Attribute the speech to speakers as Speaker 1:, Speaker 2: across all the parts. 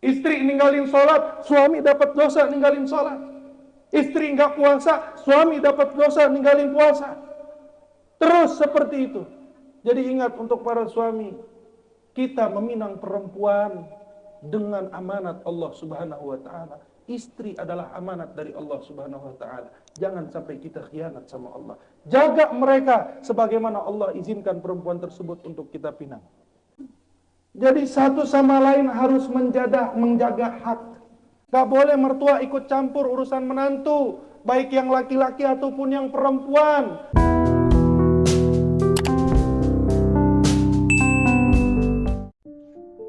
Speaker 1: Istri ninggalin sholat, suami dapat dosa ninggalin sholat. Istri nggak puasa, suami dapat dosa ninggalin puasa. Terus seperti itu. Jadi ingat untuk para suami, kita meminang perempuan dengan amanat Allah Subhanahu wa taala. Istri adalah amanat dari Allah Subhanahu wa taala. Jangan sampai kita khianat sama Allah. Jaga mereka sebagaimana Allah izinkan perempuan tersebut untuk kita pinang. Jadi satu sama lain harus menjaga, menjaga hak. Gak boleh mertua ikut campur urusan menantu, baik yang laki-laki ataupun yang perempuan.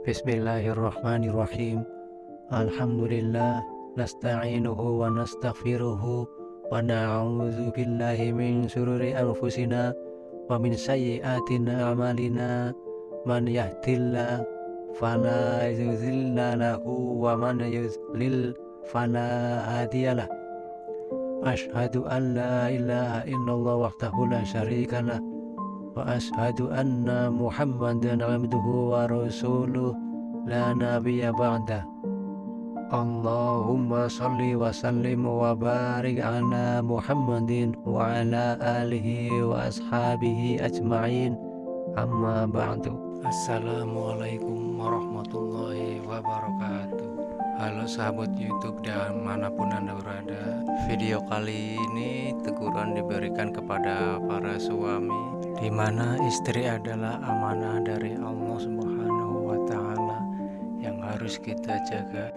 Speaker 2: Bismillahirrahmanirrahim. Alhamdulillah nasta'inuhu wa nastaghfiruhu wa na'udzu billahi min syururi anfusina wa min sayyiati a'malina man yahdillah fala yudhilla lahu wa man yudlil fala hadiyalah ashhadu an la ilaha illallah wahdahu la syarika lah wa ashhadu anna muhammadan abduhu wa rasuluh la nabiyya ba'da Allahumma salli wa sallim wa barik ala Muhammadin wa ala alihi wa Assalamualaikum warahmatullahi wabarakatuh. Halo sahabat youtube dan mana pun anda berada Video kali ini teguran diberikan kepada para suami di mana istri adalah amanah dari Allah subhanahu wa Yang harus kita jaga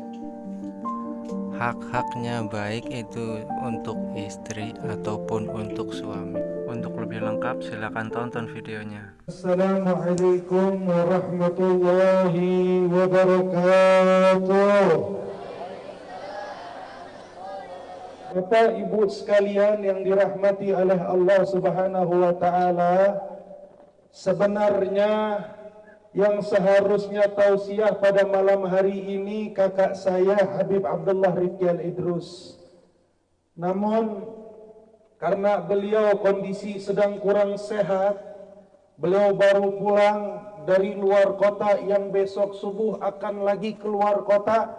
Speaker 2: hak-haknya baik itu untuk istri ataupun untuk suami untuk lebih lengkap silahkan tonton videonya.
Speaker 1: Assalamualaikum warahmatullahi wabarakatuh. Bapak Ibu sekalian yang dirahmati oleh Allah Subhanahu wa taala, sebenarnya yang seharusnya tausiah pada malam hari ini kakak saya Habib Abdullah Rifki Idrus. Namun karena beliau kondisi sedang kurang sehat beliau baru pulang dari luar kota yang besok subuh akan lagi keluar kota.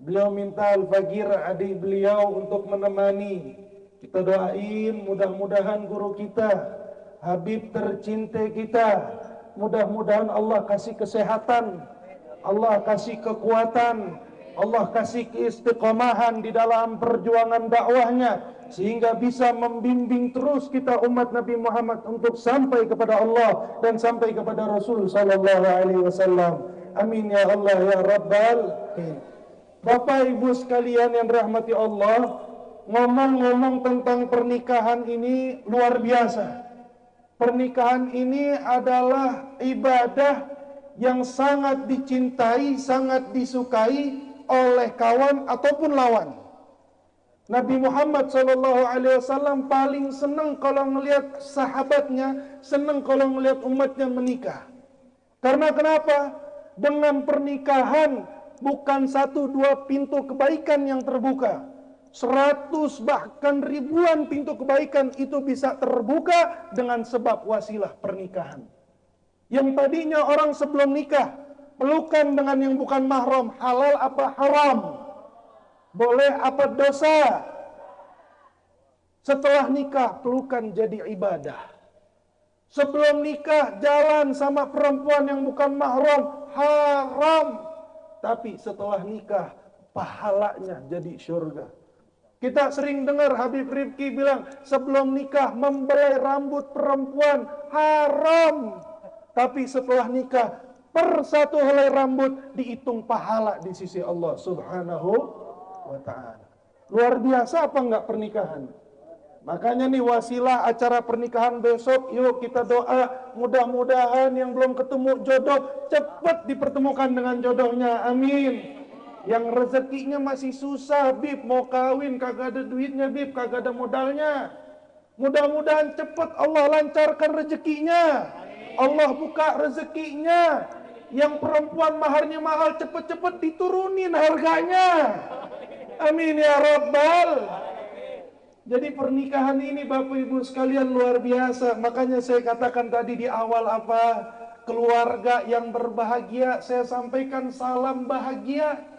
Speaker 1: Beliau minta Al-Fagir adik beliau untuk menemani. Kita doain mudah-mudahan guru kita Habib tercinta kita mudah-mudahan Allah kasih kesehatan Allah kasih kekuatan Allah kasih keistiqomahan di dalam perjuangan dakwahnya sehingga bisa membimbing terus kita umat Nabi Muhammad untuk sampai kepada Allah dan sampai kepada Rasul sallallahu alaihi wasallam. Amin ya Allah ya Rabbal Bapak Ibu sekalian yang dirahmati Allah, ngomong-ngomong tentang pernikahan ini luar biasa. Pernikahan ini adalah ibadah yang sangat dicintai, sangat disukai oleh kawan ataupun lawan. Nabi Muhammad SAW paling senang kalau melihat sahabatnya, senang kalau melihat umatnya menikah. Karena kenapa? Dengan pernikahan bukan satu dua pintu kebaikan yang terbuka. Seratus bahkan ribuan pintu kebaikan itu bisa terbuka dengan sebab wasilah pernikahan. Yang tadinya orang sebelum nikah pelukan dengan yang bukan mahram, halal apa haram? boleh apa dosa setelah nikah pelukan jadi ibadah sebelum nikah jalan sama perempuan yang bukan mahram haram tapi setelah nikah pahalanya jadi surga kita sering dengar Habib Rifki bilang sebelum nikah membelai rambut perempuan haram tapi setelah nikah per satu helai rambut dihitung pahala di sisi Allah subhanahu wa ta'ala. Luar biasa apa enggak pernikahan? Makanya nih wasilah acara pernikahan besok, yuk kita doa mudah-mudahan yang belum ketemu jodoh cepat dipertemukan dengan jodohnya. Amin. Yang rezekinya masih susah, Bib mau kawin kagak ada duitnya, Bib kagak ada modalnya. Mudah-mudahan cepat Allah lancarkan rezekinya. Allah buka rezekinya. Yang perempuan maharnya mahal cepet-cepet diturunin harganya. Amin ya Rabbal. Jadi pernikahan ini Bapak Ibu sekalian luar biasa. Makanya saya katakan tadi di awal apa? keluarga yang berbahagia, saya sampaikan salam bahagia.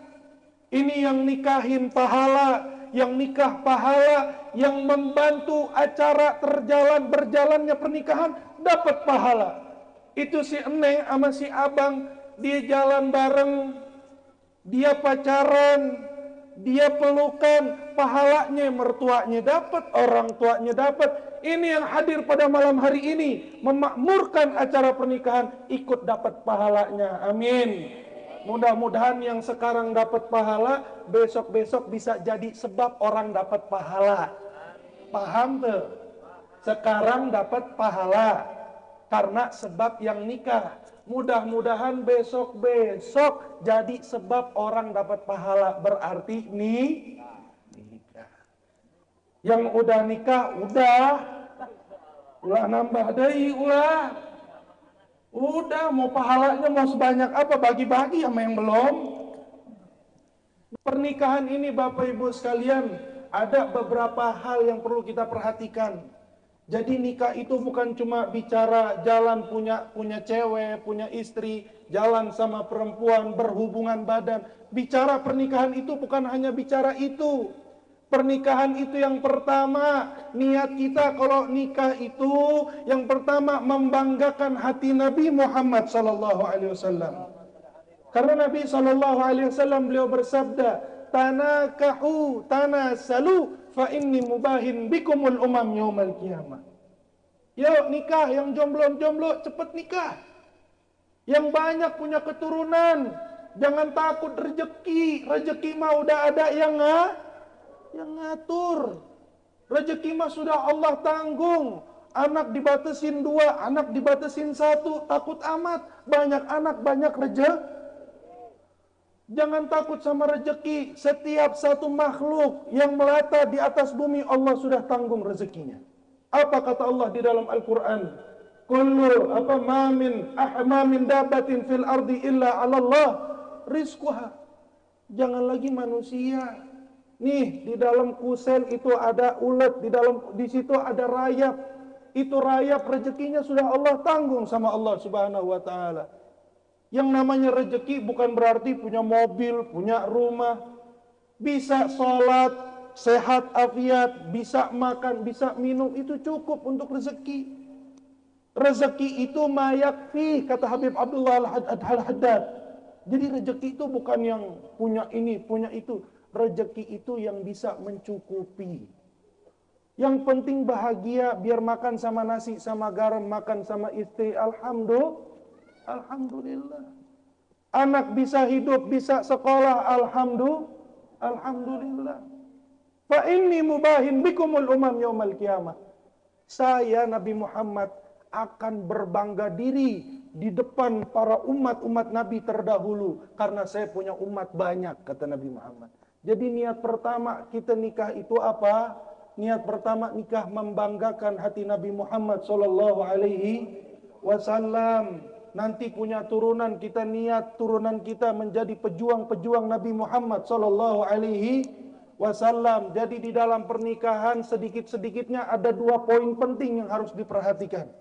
Speaker 1: Ini yang nikahin pahala, yang nikah pahala, yang membantu acara terjalan berjalannya pernikahan dapat pahala. Itu si Eneng sama si Abang dia jalan bareng, dia pacaran, dia pelukan, pahalanya mertuanya dapat, orang tuanya dapat. Ini yang hadir pada malam hari ini memakmurkan acara pernikahan ikut dapat pahalanya. Amin. Mudah-mudahan yang sekarang dapat pahala besok-besok bisa jadi sebab orang dapat pahala. Paham tuh? Sekarang dapat pahala karena sebab yang nikah. Mudah-mudahan besok-besok jadi sebab orang dapat pahala. Berarti nih nikah. Yang udah nikah, udah. Ulah nambah deh, ulah. Udah, mau pahalanya mau sebanyak apa, bagi-bagi sama yang belum. Pernikahan ini Bapak Ibu sekalian, ada beberapa hal yang perlu kita perhatikan. Jadi nikah itu bukan cuma bicara jalan punya punya cewek, punya istri, jalan sama perempuan, berhubungan badan. Bicara pernikahan itu bukan hanya bicara itu. Pernikahan itu yang pertama, niat kita kalau nikah itu yang pertama membanggakan hati Nabi Muhammad sallallahu alaihi wasallam. Karena Nabi sallallahu alaihi wasallam beliau bersabda, "Tanakahu, tanasalu fa inni mubahin bikumul umam yaumal qiyamah. Yuk nikah yang jomblo-jomblo cepet nikah. Yang banyak punya keturunan, jangan takut rezeki. Rezeki mah udah ada yang nga, yang ngatur. Rezeki mah sudah Allah tanggung. Anak dibatasin dua, anak dibatasin satu, takut amat. Banyak anak, banyak rezeki. Jangan takut sama rejeki. Setiap satu makhluk yang melata di atas bumi Allah sudah tanggung rezekinya. Apa kata Allah di dalam Al-Quran? Kullu apa mamin ahmamin dabatin fil ardi illa Allah rizquha. Jangan lagi manusia. Nih di dalam kusel itu ada ulet, di dalam di situ ada rayap. Itu rayap rezekinya sudah Allah tanggung sama Allah Subhanahu wa taala. Yang namanya rezeki bukan berarti punya mobil, punya rumah, bisa sholat, sehat afiat, bisa makan, bisa minum, itu cukup untuk rezeki. Rezeki itu mayak fi, kata Habib Abdullah Al-Haddad. Jadi rezeki itu bukan yang punya ini, punya itu. Rezeki itu yang bisa mencukupi. Yang penting bahagia, biar makan sama nasi, sama garam, makan sama istri. Alhamdulillah. Alhamdulillah. Anak bisa hidup, bisa sekolah, alhamdulillah. Alhamdulillah. Fa inni mubahin bikumul umam yaumal kiamah. Saya Nabi Muhammad akan berbangga diri di depan para umat-umat Nabi terdahulu karena saya punya umat banyak kata Nabi Muhammad. Jadi niat pertama kita nikah itu apa? Niat pertama nikah membanggakan hati Nabi Muhammad sallallahu alaihi wasallam nanti punya turunan kita niat turunan kita menjadi pejuang-pejuang Nabi Muhammad sallallahu alaihi wasallam. Jadi di dalam pernikahan sedikit-sedikitnya ada dua poin penting yang harus diperhatikan.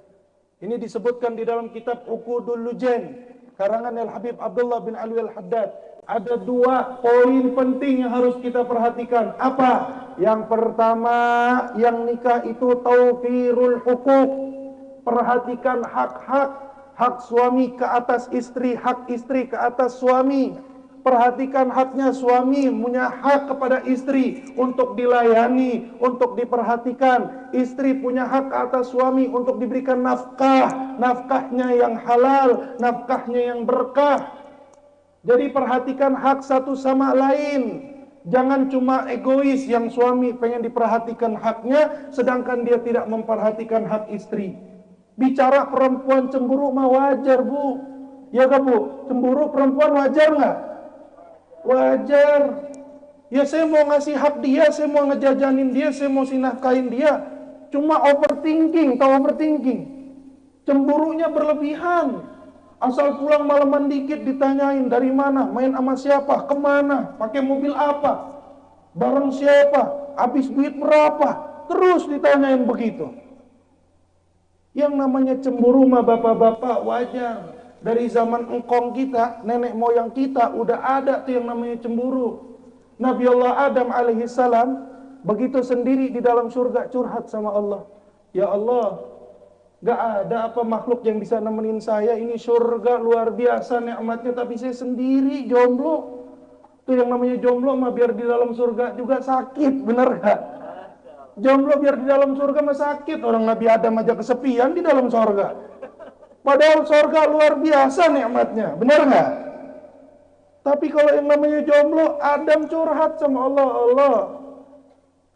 Speaker 1: Ini disebutkan di dalam kitab Uqudul Lujen karangan Al Habib Abdullah bin Ali Al Haddad. Ada dua poin penting yang harus kita perhatikan. Apa? Yang pertama, yang nikah itu taufirul hukuk. Perhatikan hak-hak hak suami ke atas istri, hak istri ke atas suami. Perhatikan haknya suami, punya hak kepada istri untuk dilayani, untuk diperhatikan. Istri punya hak atas suami untuk diberikan nafkah, nafkahnya yang halal, nafkahnya yang berkah. Jadi perhatikan hak satu sama lain. Jangan cuma egois yang suami pengen diperhatikan haknya, sedangkan dia tidak memperhatikan hak istri. Bicara perempuan cemburu mah wajar bu Ya gak bu? Cemburu perempuan wajar nggak? Wajar Ya saya mau ngasih hak dia, saya mau ngejajanin dia, saya mau sinafkain dia Cuma overthinking, tahu overthinking Cemburunya berlebihan Asal pulang malaman dikit ditanyain dari mana, main sama siapa, ke mana, pakai mobil apa, bareng siapa, habis duit berapa, terus ditanyain begitu. Yang namanya cemburu mah bapak-bapak wajar. Dari zaman engkong kita, nenek moyang kita udah ada tuh yang namanya cemburu. Nabi Allah Adam alaihi salam begitu sendiri di dalam surga curhat sama Allah. Ya Allah, gak ada apa makhluk yang bisa nemenin saya. Ini surga luar biasa nikmatnya, tapi saya sendiri jomblo. Tuh yang namanya jomblo mah biar di dalam surga juga sakit, bener gak? Jomblo biar di dalam surga mah sakit. Orang Nabi Adam aja kesepian di dalam surga. Padahal sorga luar biasa nikmatnya, benar nggak? Tapi kalau yang namanya jomblo, Adam curhat sama Allah, Allah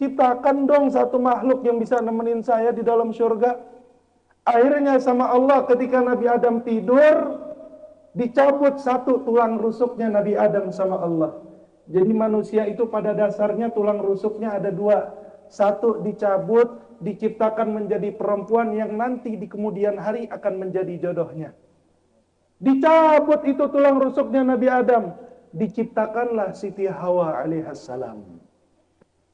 Speaker 1: ciptakan dong satu makhluk yang bisa nemenin saya di dalam surga. Akhirnya sama Allah ketika Nabi Adam tidur, dicabut satu tulang rusuknya Nabi Adam sama Allah. Jadi manusia itu pada dasarnya tulang rusuknya ada dua. Satu dicabut, diciptakan menjadi perempuan yang nanti di kemudian hari akan menjadi jodohnya. Dicabut itu tulang rusuknya Nabi Adam, diciptakanlah Siti Hawa alaihissalam.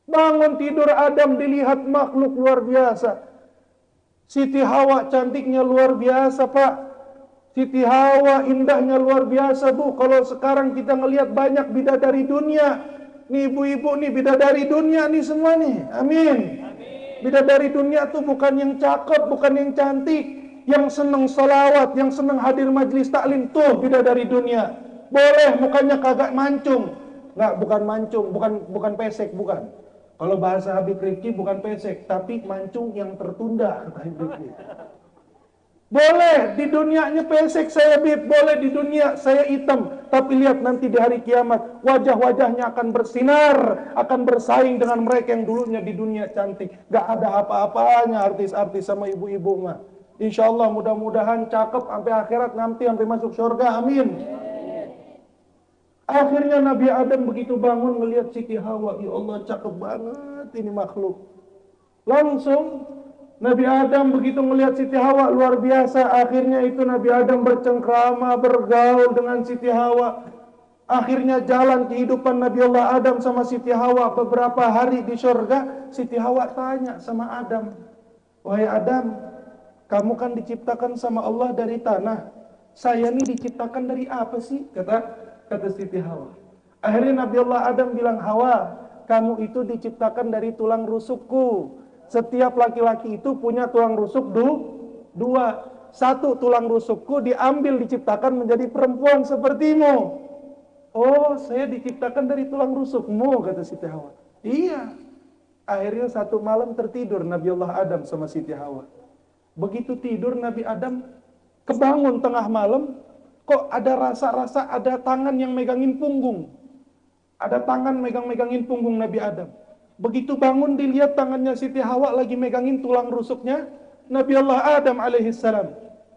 Speaker 1: Bangun tidur Adam dilihat makhluk luar biasa. Siti Hawa cantiknya luar biasa pak. Siti Hawa indahnya luar biasa bu. Kalau sekarang kita ngelihat banyak bidadari dunia. Nih ibu-ibu nih bidadari dunia nih semua nih. Amin. Bidadari dunia tuh bukan yang cakep, bukan yang cantik, yang seneng salawat, yang seneng hadir majlis taklim tuh bidadari dunia. Boleh mukanya kagak mancung. Nggak, bukan mancung, bukan bukan pesek, bukan. Kalau bahasa Habib Rifki bukan pesek, tapi mancung yang tertunda kata Habib. Boleh di dunianya pesek saya bib, boleh di dunia saya hitam. Tapi lihat nanti di hari kiamat, wajah-wajahnya akan bersinar, akan bersaing dengan mereka yang dulunya di dunia cantik. Gak ada apa-apanya artis-artis sama ibu-ibu mah. Insya Allah mudah-mudahan cakep sampai akhirat nanti sampai masuk surga. Amin. Akhirnya Nabi Adam begitu bangun melihat Siti Hawa, ya Allah cakep banget ini makhluk. Langsung Nabi Adam begitu melihat Siti Hawa luar biasa. Akhirnya itu Nabi Adam bercengkrama, bergaul dengan Siti Hawa. Akhirnya jalan kehidupan Nabi Allah Adam sama Siti Hawa beberapa hari di surga. Siti Hawa tanya sama Adam, Wahai Adam, kamu kan diciptakan sama Allah dari tanah. Saya ini diciptakan dari apa sih? Kata kata Siti Hawa. Akhirnya Nabi Allah Adam bilang, Hawa, kamu itu diciptakan dari tulang rusukku. Setiap laki-laki itu punya tulang rusuk du, dua. Satu tulang rusukku diambil diciptakan menjadi perempuan sepertimu. Oh, saya diciptakan dari tulang rusukmu, kata Siti Hawa. Iya. Akhirnya satu malam tertidur Nabi Allah Adam sama Siti Hawa. Begitu tidur Nabi Adam kebangun tengah malam, kok ada rasa-rasa ada tangan yang megangin punggung. Ada tangan megang-megangin punggung Nabi Adam. Begitu bangun dilihat tangannya Siti Hawa lagi megangin tulang rusuknya Nabi Allah Adam alaihissalam.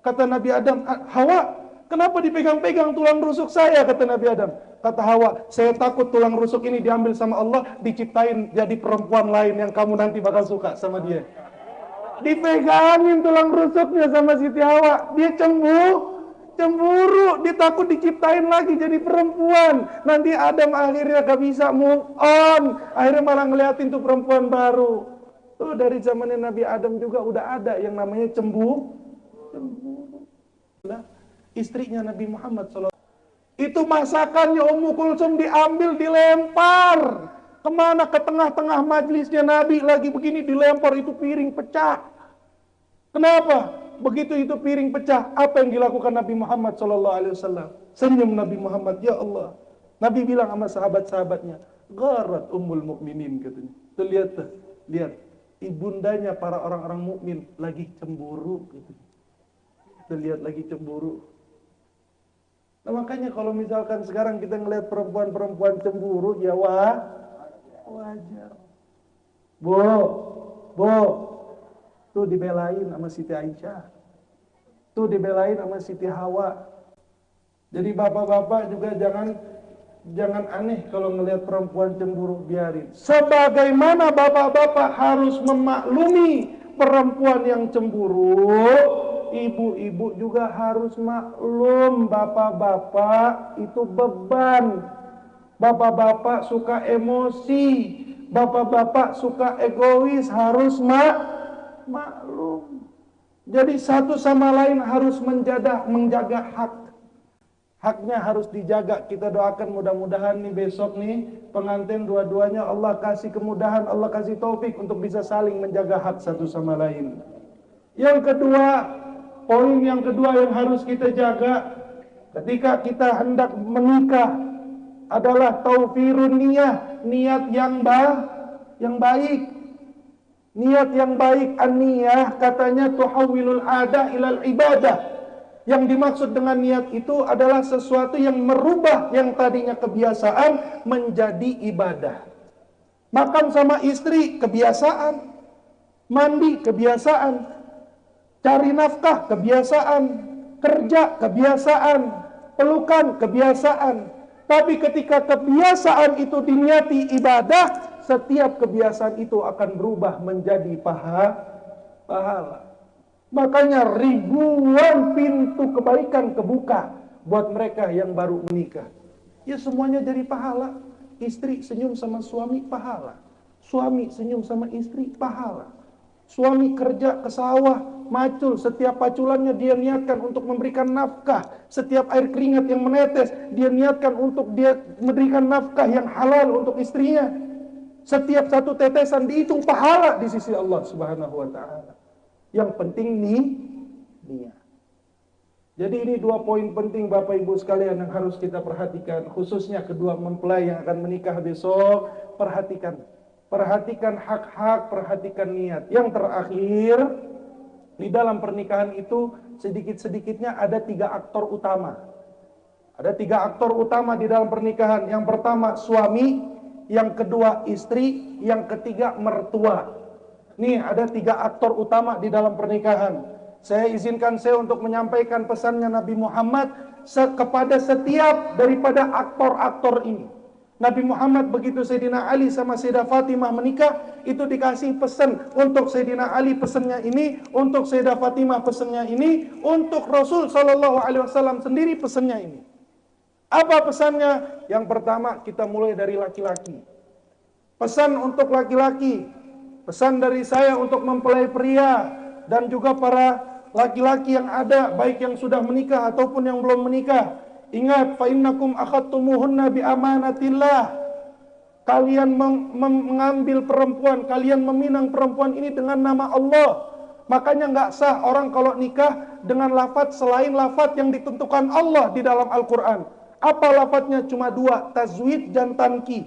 Speaker 1: Kata Nabi Adam, Hawa, kenapa dipegang-pegang tulang rusuk saya? Kata Nabi Adam. Kata Hawa, saya takut tulang rusuk ini diambil sama Allah, diciptain jadi perempuan lain yang kamu nanti bakal suka sama dia. Dipegangin tulang rusuknya sama Siti Hawa, dia cemburu cemburu, dia takut diciptain lagi jadi perempuan. Nanti Adam akhirnya gak bisa move on, akhirnya malah ngeliatin tuh perempuan baru. Tuh dari zamannya Nabi Adam juga udah ada yang namanya cemburu. Cemburu. Istrinya Nabi Muhammad SAW. Itu masakannya Ummu Kulsum diambil, dilempar. Ke mana? Ke tengah-tengah majlisnya Nabi lagi begini dilempar itu piring pecah. Kenapa? Begitu itu piring pecah, apa yang dilakukan Nabi Muhammad Shallallahu Alaihi Wasallam? Senyum Nabi Muhammad, ya Allah. Nabi bilang sama sahabat-sahabatnya, garat ummul mukminin katanya. Tuh lihat tuh, lihat ibundanya para orang-orang mukmin lagi cemburu gitu. Tuh lihat lagi cemburu. Nah makanya kalau misalkan sekarang kita ngelihat perempuan-perempuan cemburu, ya wah, wajar. Bo, bo, Tuh dibelain sama Siti Aisyah. Tuh dibelain sama Siti Hawa. Jadi bapak-bapak juga jangan jangan aneh kalau ngelihat perempuan cemburu biarin. Sebagaimana bapak-bapak harus memaklumi perempuan yang cemburu, ibu-ibu juga harus maklum bapak-bapak itu beban. Bapak-bapak suka emosi, bapak-bapak suka egois, harus mak maklum. Jadi satu sama lain harus menjaga menjaga hak. Haknya harus dijaga. Kita doakan mudah-mudahan nih besok nih pengantin dua-duanya Allah kasih kemudahan, Allah kasih taufik untuk bisa saling menjaga hak satu sama lain. Yang kedua, poin yang kedua yang harus kita jaga ketika kita hendak menikah adalah taufirun niyah, niat yang yang baik. Niat yang baik an-niyah katanya tuhawilul ada ilal ibadah. Yang dimaksud dengan niat itu adalah sesuatu yang merubah yang tadinya kebiasaan menjadi ibadah. Makan sama istri kebiasaan, mandi kebiasaan, cari nafkah kebiasaan, kerja kebiasaan, pelukan kebiasaan. Tapi ketika kebiasaan itu diniati ibadah, setiap kebiasaan itu akan berubah menjadi paha, pahala. Makanya ribuan pintu kebaikan kebuka buat mereka yang baru menikah. Ya semuanya jadi pahala. Istri senyum sama suami pahala. Suami senyum sama istri pahala. Suami kerja ke sawah, macul, setiap paculannya dia niatkan untuk memberikan nafkah. Setiap air keringat yang menetes, dia niatkan untuk dia memberikan nafkah yang halal untuk istrinya. Setiap satu tetesan dihitung pahala di sisi Allah Subhanahu wa taala. Yang penting nih niat. Jadi ini dua poin penting Bapak Ibu sekalian yang harus kita perhatikan. Khususnya kedua mempelai yang akan menikah besok. Perhatikan. Perhatikan hak-hak, perhatikan niat. Yang terakhir, di dalam pernikahan itu sedikit-sedikitnya ada tiga aktor utama. Ada tiga aktor utama di dalam pernikahan. Yang pertama suami, yang kedua istri, yang ketiga mertua. Nih ada tiga aktor utama di dalam pernikahan. Saya izinkan saya untuk menyampaikan pesannya Nabi Muhammad kepada setiap daripada aktor-aktor ini. Nabi Muhammad begitu Sayyidina Ali sama Sayyidah Fatimah menikah, itu dikasih pesan untuk Sayyidina Ali pesannya ini, untuk Sayyidah Fatimah pesannya ini, untuk Rasul Shallallahu Alaihi Wasallam sendiri pesannya ini. Apa pesannya? Yang pertama kita mulai dari laki-laki. Pesan untuk laki-laki, Pesan dari saya untuk mempelai pria dan juga para laki-laki yang ada baik yang sudah menikah ataupun yang belum menikah. Ingat fa innakum akhadtumuhunna bi amanatillah. Kalian mengambil perempuan, kalian meminang perempuan ini dengan nama Allah. Makanya nggak sah orang kalau nikah dengan lafat selain lafat yang ditentukan Allah di dalam Al-Quran. Apa lafadznya? Cuma dua, tazwid dan tanki.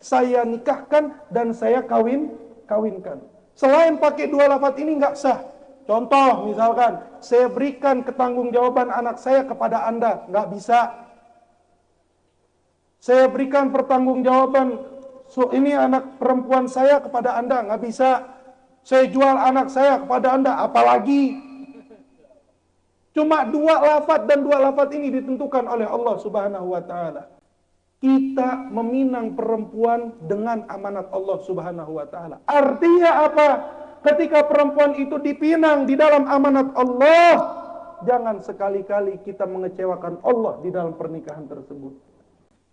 Speaker 1: Saya nikahkan dan saya kawin kawinkan. Selain pakai dua lafaz ini nggak sah. Contoh misalkan, saya berikan ketanggung-jawaban anak saya kepada Anda, nggak bisa. Saya berikan pertanggungjawaban so, ini anak perempuan saya kepada Anda, nggak bisa. Saya jual anak saya kepada Anda, apalagi. Cuma dua lafaz dan dua lafaz ini ditentukan oleh Allah Subhanahu wa taala kita meminang perempuan dengan amanat Allah Subhanahu wa taala. Artinya apa? Ketika perempuan itu dipinang di dalam amanat Allah, jangan sekali-kali kita mengecewakan Allah di dalam pernikahan tersebut.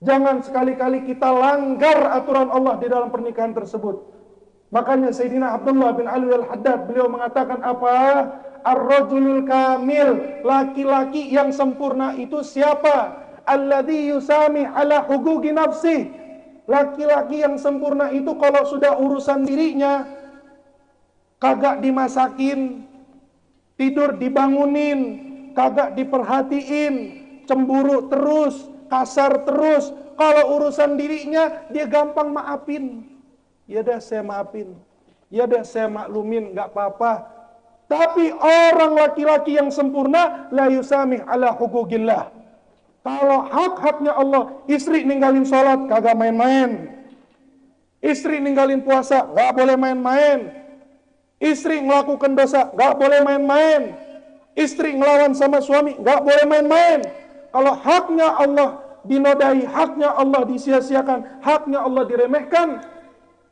Speaker 1: Jangan sekali-kali kita langgar aturan Allah di dalam pernikahan tersebut. Makanya Sayyidina Abdullah bin Ali al-Haddad beliau mengatakan apa? Ar-rajulul kamil, laki-laki yang sempurna itu siapa? alladhi yusami ala hugugi nafsi. Laki-laki yang sempurna itu kalau sudah urusan dirinya kagak dimasakin, tidur dibangunin, kagak diperhatiin, cemburu terus, kasar terus. Kalau urusan dirinya dia gampang maafin. Ya dah saya maafin. Ya dah saya maklumin, nggak apa-apa. Tapi orang laki-laki yang sempurna la yusamih ala hukukillah. Kalau hak-haknya Allah, istri ninggalin sholat, kagak main-main. Istri ninggalin puasa, gak boleh main-main. Istri melakukan dosa, gak boleh main-main. Istri ngelawan sama suami, gak boleh main-main. Kalau haknya Allah dinodai, haknya Allah disia-siakan, haknya Allah diremehkan,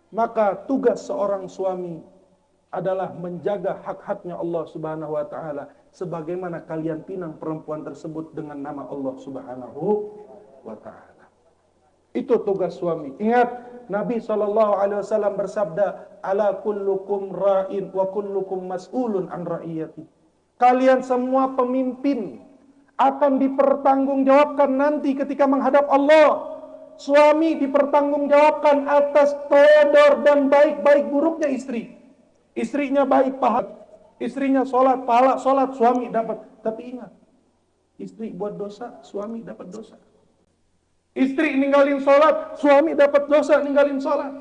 Speaker 1: maka tugas seorang suami adalah menjaga hak-haknya Allah Subhanahu wa taala sebagaimana kalian pinang perempuan tersebut dengan nama Allah Subhanahu wa taala. Itu tugas suami. Ingat Nabi sallallahu alaihi wasallam bersabda, "Ala kullukum ra'in wa kullukum mas'ulun an ra'iyati." Kalian semua pemimpin. akan dipertanggungjawabkan nanti ketika menghadap Allah. Suami dipertanggungjawabkan atas todor dan baik-baik buruknya istri. Istrinya baik pahala, istrinya sholat, pahala sholat, suami dapat. Tapi ingat, istri buat dosa, suami dapat dosa. Istri ninggalin sholat, suami dapat dosa ninggalin sholat.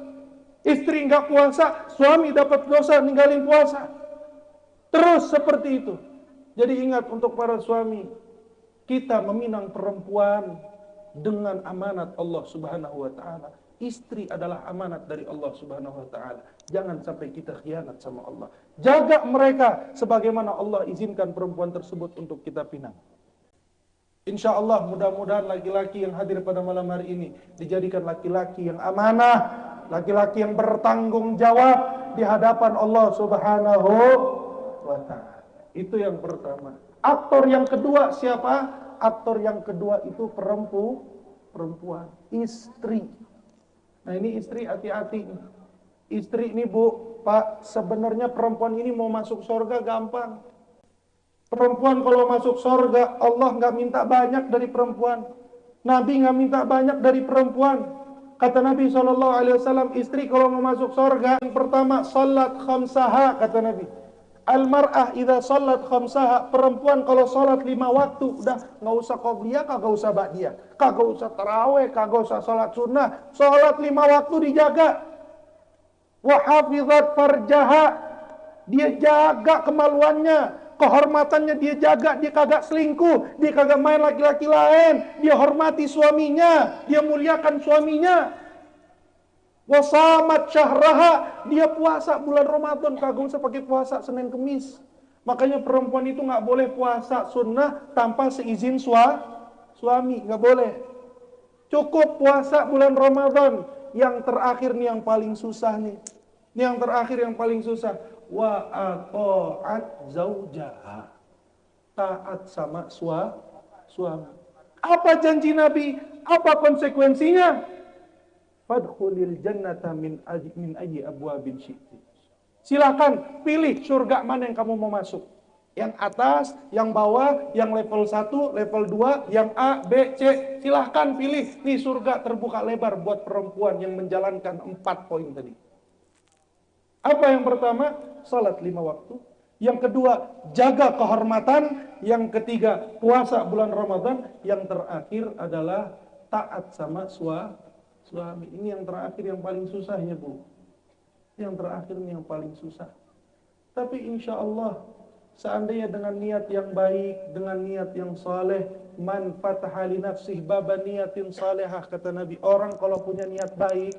Speaker 1: Istri nggak puasa, suami dapat dosa ninggalin puasa. Terus seperti itu. Jadi ingat untuk para suami, kita meminang perempuan dengan amanat Allah Subhanahu wa taala. Istri adalah amanat dari Allah Subhanahu wa taala. Jangan sampai kita khianat sama Allah. Jaga mereka sebagaimana Allah izinkan perempuan tersebut untuk kita pinang. Insya Allah mudah-mudahan laki-laki yang hadir pada malam hari ini dijadikan laki-laki yang amanah, laki-laki yang bertanggung jawab di hadapan Allah Subhanahu wa taala. Itu yang pertama. Aktor yang kedua siapa? Aktor yang kedua itu perempu, perempuan, istri. Nah ini istri hati-hati. Istri ini bu, pak, sebenarnya perempuan ini mau masuk surga gampang. Perempuan kalau masuk surga, Allah nggak minta banyak dari perempuan. Nabi nggak minta banyak dari perempuan. Kata Nabi SAW, istri kalau mau masuk surga, yang pertama, salat khamsaha, kata Nabi. Almar'ah idza salat khamsaha, perempuan kalau salat lima waktu udah nggak usah qobliyah, kagak usah ba'diyah, kagak usah taraweh, kagak usah salat sunnah, salat lima waktu dijaga. Wa hafizat farjaha, dia jaga kemaluannya, kehormatannya dia jaga, dia kagak selingkuh, dia kagak main laki-laki lain, dia hormati suaminya, dia muliakan suaminya. Wasamat syahraha, dia puasa bulan Ramadan, kagak usah pakai puasa Senin Kemis. Makanya perempuan itu nggak boleh puasa sunnah tanpa seizin sua, suami, nggak boleh. Cukup puasa bulan Ramadan. Yang terakhir nih yang paling susah nih. Ini yang terakhir yang paling susah. Wa ato'at zaujaha. Taat sama sua, suami. Apa janji Nabi? Apa konsekuensinya? Fadkhulil jannata min aji, min ayi abwabin syi'ti. Silakan pilih surga mana yang kamu mau masuk. Yang atas, yang bawah, yang level 1, level 2, yang A, B, C. Silahkan pilih. Nih surga terbuka lebar buat perempuan yang menjalankan empat poin tadi. Apa yang pertama? Salat lima waktu. Yang kedua, jaga kehormatan. Yang ketiga, puasa bulan Ramadan. Yang terakhir adalah taat sama suami. Ini yang terakhir yang paling susah ya Bu. Yang terakhir ini yang paling susah. Tapi insya Allah Seandainya dengan niat yang baik, dengan niat yang saleh, man fataha li nafsih baba niatin salehah kata Nabi. Orang kalau punya niat baik,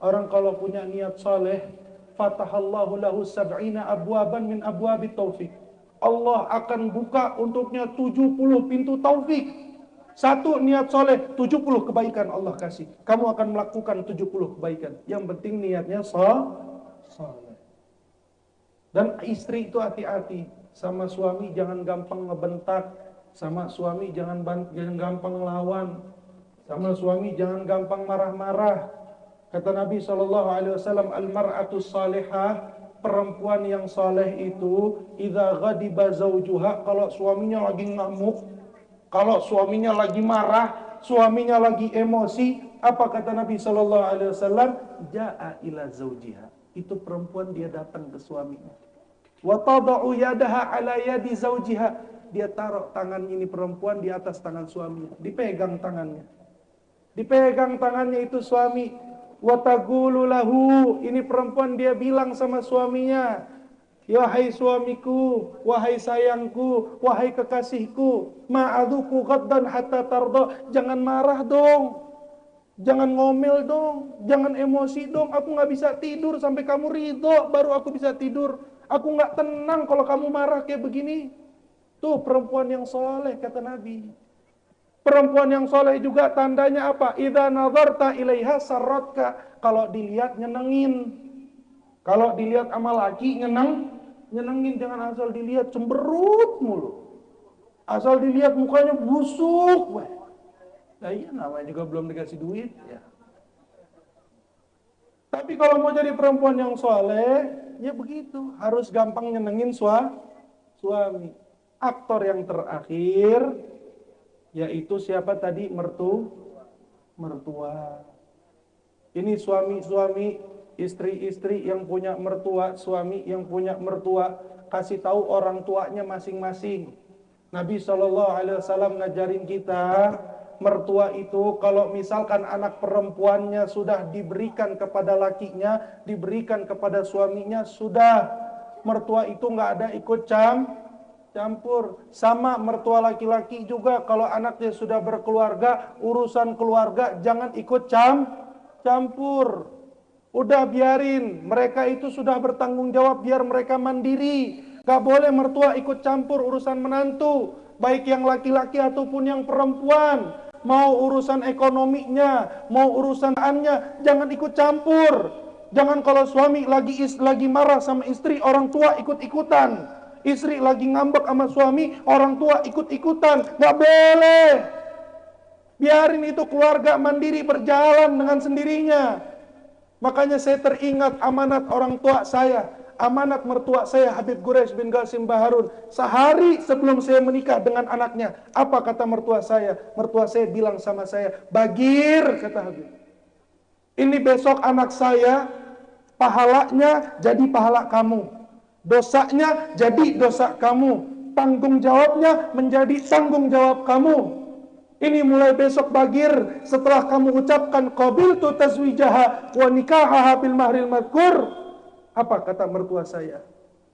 Speaker 1: orang kalau punya niat saleh, fatahallahu lahu sab'ina abwaban min abwabi taufik. Allah akan buka untuknya 70 pintu taufik. Satu niat soleh, 70 kebaikan Allah kasih. Kamu akan melakukan 70 kebaikan. Yang penting niatnya soleh. Dan istri itu hati-hati sama suami jangan gampang ngebentak, sama suami jangan jangan gampang lawan, sama suami jangan gampang marah-marah. Kata Nabi Shallallahu Alaihi Wasallam, almaratu salihah perempuan yang saleh itu, idza ghadiba zaujuha kalau suaminya lagi ngamuk, kalau suaminya lagi marah, suaminya lagi emosi, apa kata Nabi Shallallahu Alaihi Wasallam? Jaa ila zaujiha. Itu perempuan dia datang ke suaminya Wa tada'u yadaha ala yadi zaujiha. Dia taruh tangan ini perempuan di atas tangan suaminya. Dipegang tangannya. Dipegang tangannya itu suami. Wa tagulu lahu. Ini perempuan dia bilang sama suaminya. Wahai suamiku, wahai sayangku, wahai kekasihku, ma'aduku ghaddan hatta tardo. Jangan marah dong. Jangan ngomel dong, jangan emosi dong. Aku nggak bisa tidur sampai kamu ridho, baru aku bisa tidur. Aku nggak tenang kalau kamu marah kayak begini. Tuh perempuan yang soleh kata Nabi. Perempuan yang soleh juga tandanya apa? Idza nazarta ilaiha sarratka. Kalau dilihat nyenengin. Kalau dilihat sama laki nyeneng, nyenengin jangan asal dilihat cemberut mulu. Asal dilihat mukanya busuk. Weh. Nah iya namanya juga belum dikasih duit ya. Tapi kalau mau jadi perempuan yang soleh, ya begitu. Harus gampang nyenengin sua, suami. Aktor yang terakhir yaitu siapa tadi mertu mertua. Ini suami-suami, istri-istri yang punya mertua, suami yang punya mertua, kasih tahu orang tuanya masing-masing. Nabi Shallallahu Alaihi Wasallam ngajarin kita mertua itu kalau misalkan anak perempuannya sudah diberikan kepada lakinya, diberikan kepada suaminya, sudah mertua itu nggak ada ikut cam campur. Sama mertua laki-laki juga kalau anaknya sudah berkeluarga, urusan keluarga jangan ikut cam campur. Udah biarin, mereka itu sudah bertanggung jawab biar mereka mandiri. Gak boleh mertua ikut campur urusan menantu, baik yang laki-laki ataupun yang perempuan. Mau urusan ekonominya, mau urusan annya, jangan ikut campur. Jangan kalau suami lagi is, lagi marah sama istri, orang tua ikut-ikutan. Istri lagi ngambek sama suami, orang tua ikut-ikutan. Gak boleh. Biarin itu keluarga mandiri berjalan dengan sendirinya. Makanya saya teringat amanat orang tua saya amanat mertua saya Habib Quraisy bin Qasim Baharun. Sehari sebelum saya menikah dengan anaknya apa kata mertua saya? Mertua saya bilang sama saya bagir kata Habib. Ini besok anak saya pahalanya jadi pahala kamu. Dosanya jadi dosa kamu. Tanggung jawabnya menjadi tanggung jawab kamu ini mulai besok bagir setelah kamu ucapkan qabil tu tazwijaha wa nikahaha bil mahril madkur apa kata mertua saya?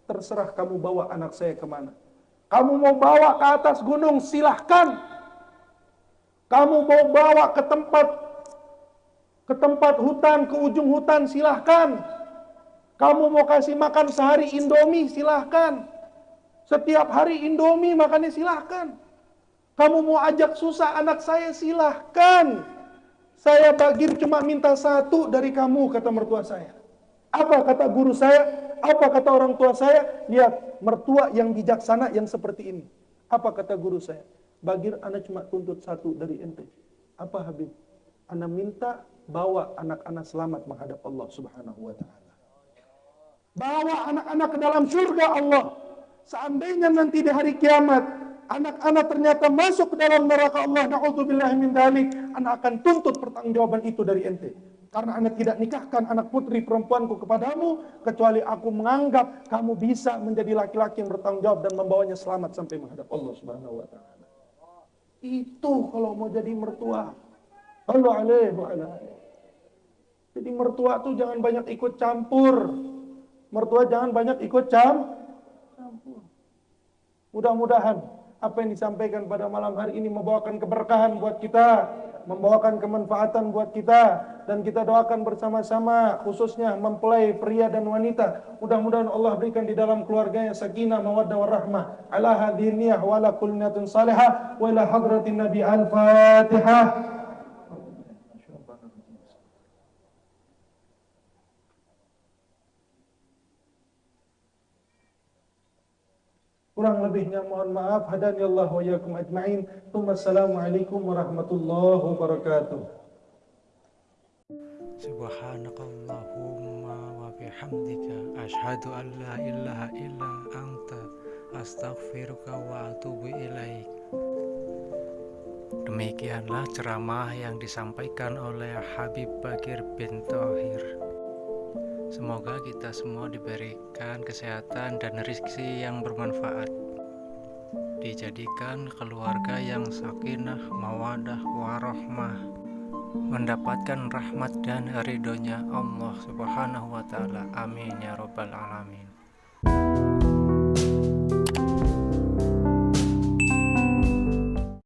Speaker 1: Terserah kamu bawa anak saya ke mana. Kamu mau bawa ke atas gunung, silahkan. Kamu mau bawa ke tempat ke tempat hutan, ke ujung hutan, silahkan. Kamu mau kasih makan sehari Indomie, silahkan. Setiap hari Indomie makannya silahkan. Kamu mau ajak susah anak saya, silahkan. Saya bagir cuma minta satu dari kamu, kata mertua saya. Apa kata guru saya? Apa kata orang tua saya? Lihat, mertua yang bijaksana yang seperti ini. Apa kata guru saya? Bagir anak cuma tuntut satu dari ente. Apa Habib? Anak minta bawa anak-anak selamat menghadap Allah Subhanahu wa taala. Bawa anak-anak ke dalam surga Allah. Seandainya nanti di hari kiamat anak-anak ternyata masuk ke dalam neraka Allah, naudzubillah min dalik, anak akan tuntut pertanggungjawaban itu dari ente. Karena anak tidak nikahkan anak putri perempuanku kepadamu, kecuali aku menganggap kamu bisa menjadi laki-laki yang bertanggung jawab dan membawanya selamat sampai menghadap Allah Subhanahu wa taala. Itu kalau mau jadi mertua. Allah alaihi wa Jadi mertua tuh jangan banyak ikut campur. Mertua jangan banyak ikut campur. Mudah-mudahan apa yang disampaikan pada malam hari ini membawakan keberkahan buat kita, membawakan kemanfaatan buat kita dan kita doakan bersama-sama khususnya mempelai pria dan wanita. Mudah-mudahan Allah berikan di dalam keluarganya sakinah mawaddah warahmah ala hadhihi wa ala kulli salihah wa hadratin nabi al-fatihah Kurang lebihnya mohon maaf. Hadani Allah wa yakum ajma'in. Assalamualaikum warahmatullahi wabarakatuh.
Speaker 2: Subhanakallahumma wa bihamdika Ashadu an la ilaha illa anta Astaghfiruka wa atubu ilaik Demikianlah ceramah yang disampaikan oleh Habib Bakir bin Tohir Semoga kita semua diberikan kesehatan dan rezeki yang bermanfaat Dijadikan keluarga yang sakinah, mawadah, warohmah mendapatkan rahmat dan ridhonya Allah Subhanahu wa taala. Amin ya rabbal alamin.